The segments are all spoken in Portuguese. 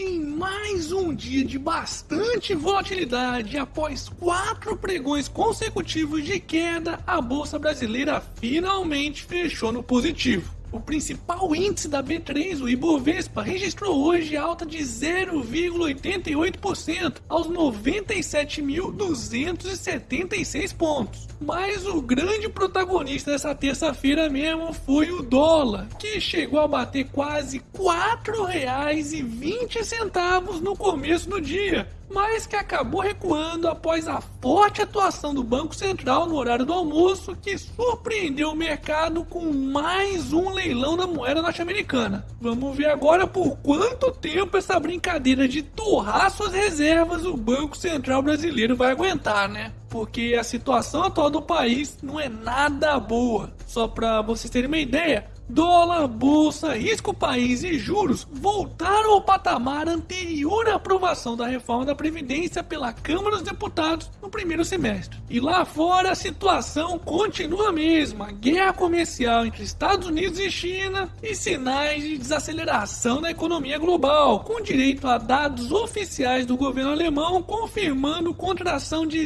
Em mais um dia de bastante volatilidade, após quatro pregões consecutivos de queda, a bolsa brasileira finalmente fechou no positivo. O principal índice da B3, o Ibovespa, registrou hoje alta de 0,88% aos 97.276 pontos. Mas o grande protagonista dessa terça-feira mesmo foi o dólar, que chegou a bater quase R$ 4,20 no começo do dia, mas que acabou recuando após a forte atuação do Banco Central no horário do almoço, que surpreendeu o mercado com mais um leilão da moeda norte-americana. Vamos ver agora por quanto tempo essa brincadeira de torrar suas reservas o Banco Central brasileiro vai aguentar, né? Porque a situação atual do país não é nada boa. Só para vocês terem uma ideia, Dólar, bolsa, risco país e juros voltaram ao patamar anterior à aprovação da reforma da Previdência pela Câmara dos Deputados no primeiro semestre. E lá fora a situação continua a mesma: guerra comercial entre Estados Unidos e China e sinais de desaceleração da economia global, com direito a dados oficiais do governo alemão confirmando contração de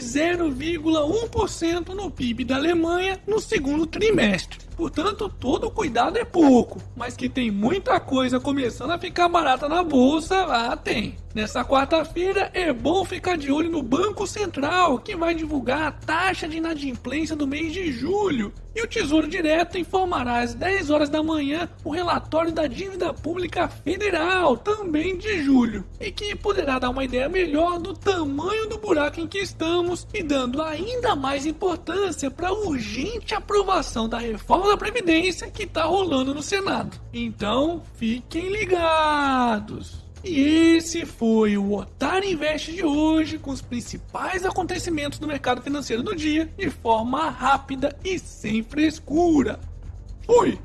0,1% no PIB da Alemanha no segundo trimestre. Portanto, todo cuidado é pouco, mas que tem muita coisa começando a ficar barata na bolsa, ah, tem. Nessa quarta-feira é bom ficar de olho no Banco Central, que vai divulgar a taxa de inadimplência do mês de julho. E o Tesouro Direto informará às 10 horas da manhã o relatório da dívida pública federal, também de julho, e que poderá dar uma ideia melhor do tamanho do buraco em que estamos e dando ainda mais importância para a urgente aprovação da reforma da Previdência que está rolando no Senado. Então, fiquem ligados! E esse foi o Otário Invest de hoje, com os principais acontecimentos do mercado financeiro do dia, de forma rápida e sem frescura. Fui!